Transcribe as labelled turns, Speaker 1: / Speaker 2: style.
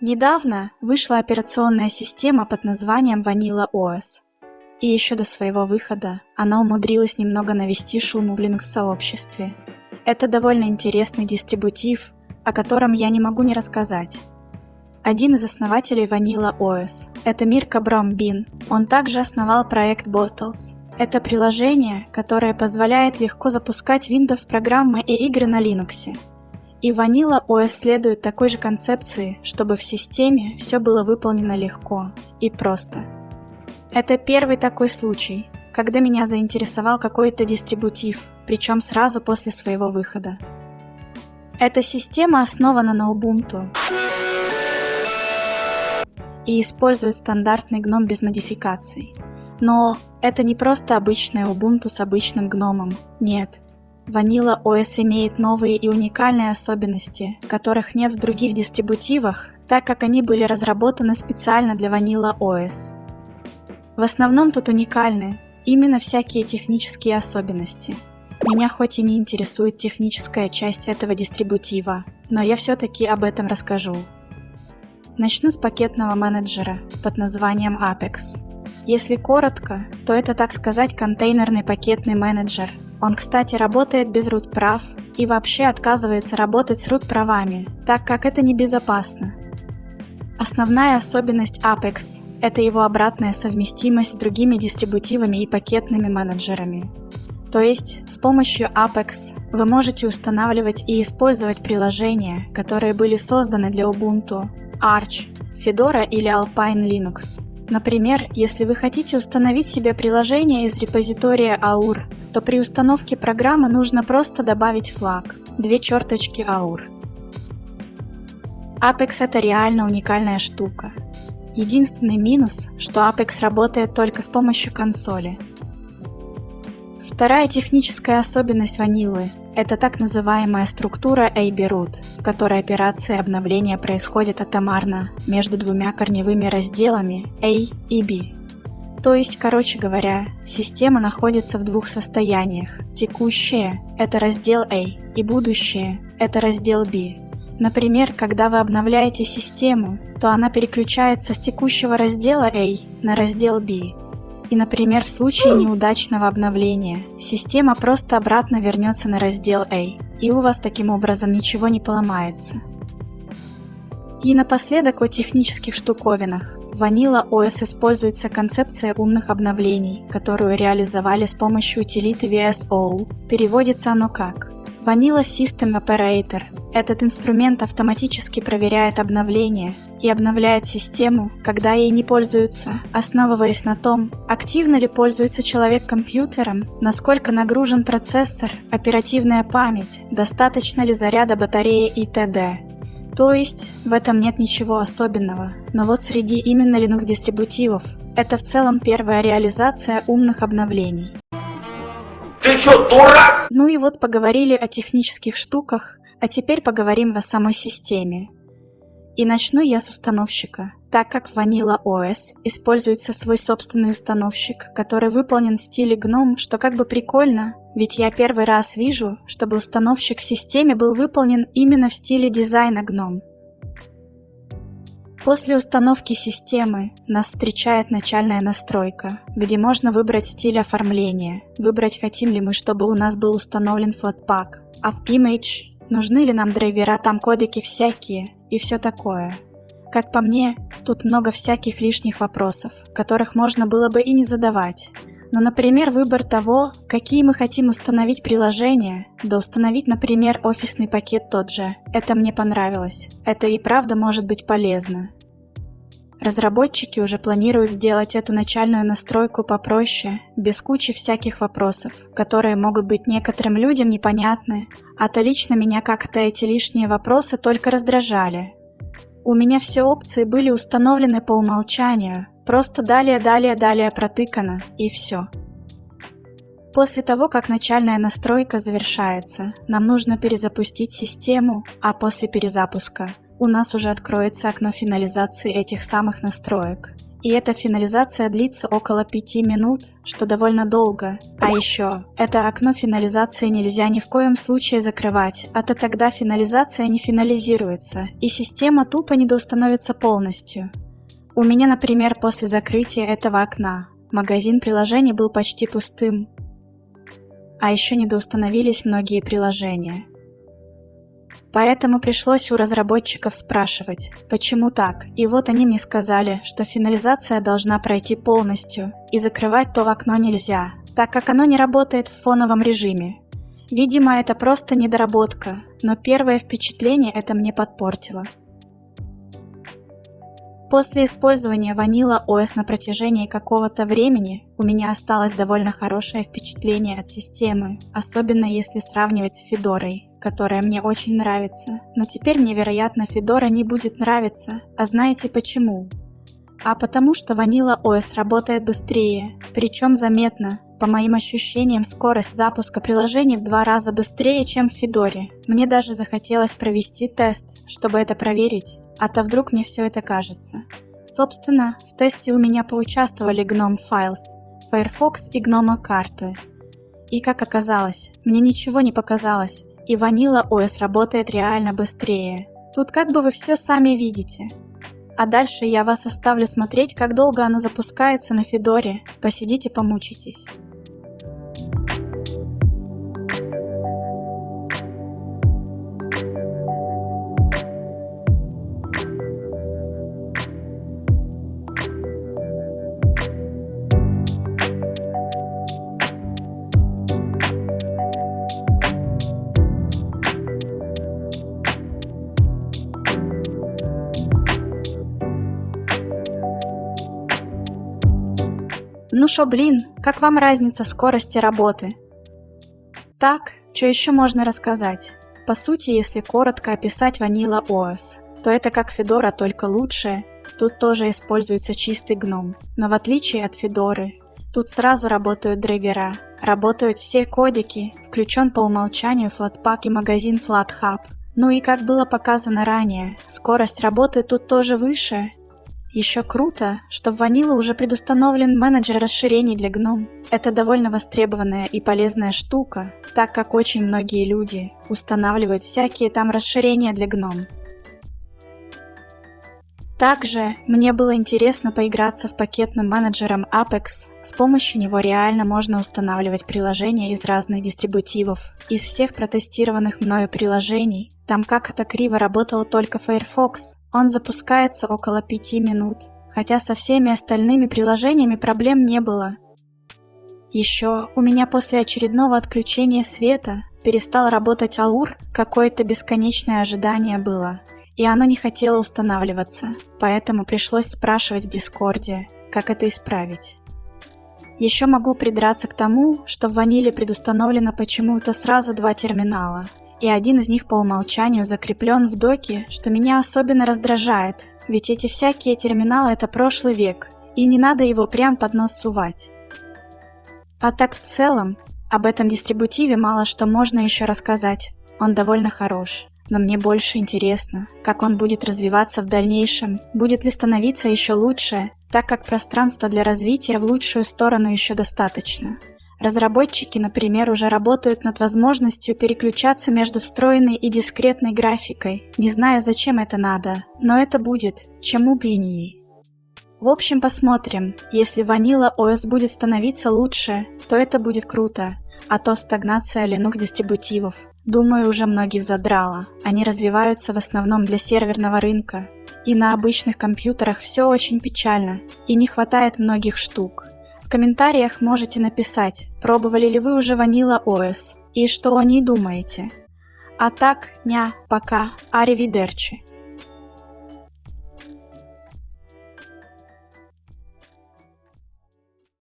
Speaker 1: Недавно вышла операционная система под названием Vanilla OS. И еще до своего выхода она умудрилась немного навести шум в Linux-сообществе. Это довольно интересный дистрибутив, о котором я не могу не рассказать. Один из основателей Vanilla OS – это Мирка Бромбин. Он также основал проект Bottles. Это приложение, которое позволяет легко запускать Windows-программы и игры на Linux. И Vanilla OS следует такой же концепции, чтобы в системе все было выполнено легко и просто. Это первый такой случай, когда меня заинтересовал какой-то дистрибутив, причем сразу после своего выхода. Эта система основана на Ubuntu и использует стандартный гном без модификаций. Но это не просто обычная Ubuntu с обычным гномом, нет – Vanilla OS имеет новые и уникальные особенности, которых нет в других дистрибутивах, так как они были разработаны специально для Vanilla OS. В основном тут уникальны именно всякие технические особенности. Меня хоть и не интересует техническая часть этого дистрибутива, но я все-таки об этом расскажу. Начну с пакетного менеджера под названием Apex. Если коротко, то это, так сказать, контейнерный пакетный менеджер – он, кстати, работает без root прав и вообще отказывается работать с root правами, так как это небезопасно. Основная особенность Apex – это его обратная совместимость с другими дистрибутивами и пакетными менеджерами. То есть с помощью Apex вы можете устанавливать и использовать приложения, которые были созданы для Ubuntu, Arch, Fedora или Alpine Linux. Например, если вы хотите установить себе приложение из репозитория AUR то при установке программы нужно просто добавить флаг, две черточки AUR. Apex это реально уникальная штука. Единственный минус, что Apex работает только с помощью консоли. Вторая техническая особенность ванилы – это так называемая структура AB-root, в которой операции обновления происходят атомарно между двумя корневыми разделами A и B. То есть, короче говоря, система находится в двух состояниях. Текущее – это раздел A, и будущее – это раздел B. Например, когда вы обновляете систему, то она переключается с текущего раздела A на раздел B. И, например, в случае неудачного обновления, система просто обратно вернется на раздел A, и у вас таким образом ничего не поломается. И напоследок о технических штуковинах. В Vanilla OS используется концепция умных обновлений, которую реализовали с помощью утилиты VSO. Переводится оно как Vanilla System Operator. Этот инструмент автоматически проверяет обновления и обновляет систему, когда ей не пользуются, основываясь на том, активно ли пользуется человек компьютером, насколько нагружен процессор, оперативная память, достаточно ли заряда батареи и т.д. То есть в этом нет ничего особенного, но вот среди именно Linux дистрибутивов это в целом первая реализация умных обновлений.
Speaker 2: Ты что, дурак?
Speaker 1: Ну и вот поговорили о технических штуках, а теперь поговорим о самой системе. И начну я с установщика, так как в Vanilla OS используется свой собственный установщик, который выполнен в стиле GNOME, что как бы прикольно, ведь я первый раз вижу, чтобы установщик в системе был выполнен именно в стиле дизайна GNOME. После установки системы нас встречает начальная настройка, где можно выбрать стиль оформления, выбрать хотим ли мы, чтобы у нас был установлен Flatpak, а в Image нужны ли нам драйвера, там кодеки всякие, и все такое. Как по мне, тут много всяких лишних вопросов, которых можно было бы и не задавать. Но, например, выбор того, какие мы хотим установить приложения, да установить, например, офисный пакет тот же, это мне понравилось. Это и правда может быть полезно. Разработчики уже планируют сделать эту начальную настройку попроще, без кучи всяких вопросов, которые могут быть некоторым людям непонятны, а то лично меня как-то эти лишние вопросы только раздражали. У меня все опции были установлены по умолчанию, просто далее-далее-далее протыкано, и все. После того, как начальная настройка завершается, нам нужно перезапустить систему, а после перезапуска у нас уже откроется окно финализации этих самых настроек. И эта финализация длится около 5 минут, что довольно долго. А еще, это окно финализации нельзя ни в коем случае закрывать, а то тогда финализация не финализируется, и система тупо недоустановится полностью. У меня, например, после закрытия этого окна магазин приложений был почти пустым, а еще недоустановились многие приложения. Поэтому пришлось у разработчиков спрашивать, почему так, и вот они мне сказали, что финализация должна пройти полностью, и закрывать то окно нельзя, так как оно не работает в фоновом режиме. Видимо, это просто недоработка, но первое впечатление это мне подпортило. После использования Vanilla OS на протяжении какого-то времени у меня осталось довольно хорошее впечатление от системы, особенно если сравнивать с Федорой, которая мне очень нравится. Но теперь мне, вероятно, Федора не будет нравиться. А знаете почему? А потому что Vanilla OS работает быстрее, причем заметно. По моим ощущениям, скорость запуска приложений в два раза быстрее, чем в Федоре. Мне даже захотелось провести тест, чтобы это проверить. А то вдруг мне все это кажется. Собственно, в тесте у меня поучаствовали Gnome Files, Firefox и Gnome карты. И как оказалось, мне ничего не показалось, и Vanilla OS работает реально быстрее. Тут как бы вы все сами видите. А дальше я вас оставлю смотреть, как долго оно запускается на Федоре. Посидите, помучитесь. Ну шо, блин, как вам разница скорости работы? Так, что еще можно рассказать? По сути, если коротко описать Vanilla OS, то это как Fedora, только лучше. Тут тоже используется чистый гном. Но в отличие от Федоры, тут сразу работают драйвера, работают все кодики, включен по умолчанию Flatpak и магазин FlatHub. Ну и как было показано ранее, скорость работы тут тоже выше, еще круто, что в Vanilla уже предустановлен менеджер расширений для GNOME. Это довольно востребованная и полезная штука, так как очень многие люди устанавливают всякие там расширения для GNOME. Также мне было интересно поиграться с пакетным менеджером Apex. С помощью него реально можно устанавливать приложения из разных дистрибутивов. Из всех протестированных мною приложений, там как-то криво работал только Firefox, он запускается около 5 минут, хотя со всеми остальными приложениями проблем не было. Еще у меня после очередного отключения света перестал работать Аур, какое-то бесконечное ожидание было, и оно не хотело устанавливаться, поэтому пришлось спрашивать в Дискорде, как это исправить. Еще могу придраться к тому, что в ваниле предустановлено почему-то сразу два терминала – и один из них по умолчанию закреплен в доке, что меня особенно раздражает, ведь эти всякие терминалы это прошлый век, и не надо его прям под нос сувать. А так в целом, об этом дистрибутиве мало что можно еще рассказать, он довольно хорош. Но мне больше интересно, как он будет развиваться в дальнейшем, будет ли становиться еще лучше, так как пространства для развития в лучшую сторону еще достаточно. Разработчики, например, уже работают над возможностью переключаться между встроенной и дискретной графикой. Не знаю, зачем это надо, но это будет, чему бы и не. В общем, посмотрим. Если Vanilla OS будет становиться лучше, то это будет круто, а то стагнация Linux дистрибутивов. Думаю, уже многих задрало. Они развиваются в основном для серверного рынка. И на обычных компьютерах все очень печально, и не хватает многих штук. В комментариях можете написать, пробовали ли вы уже Vanilla OS и что о ней думаете. А так, ня, пока, аривидерчи.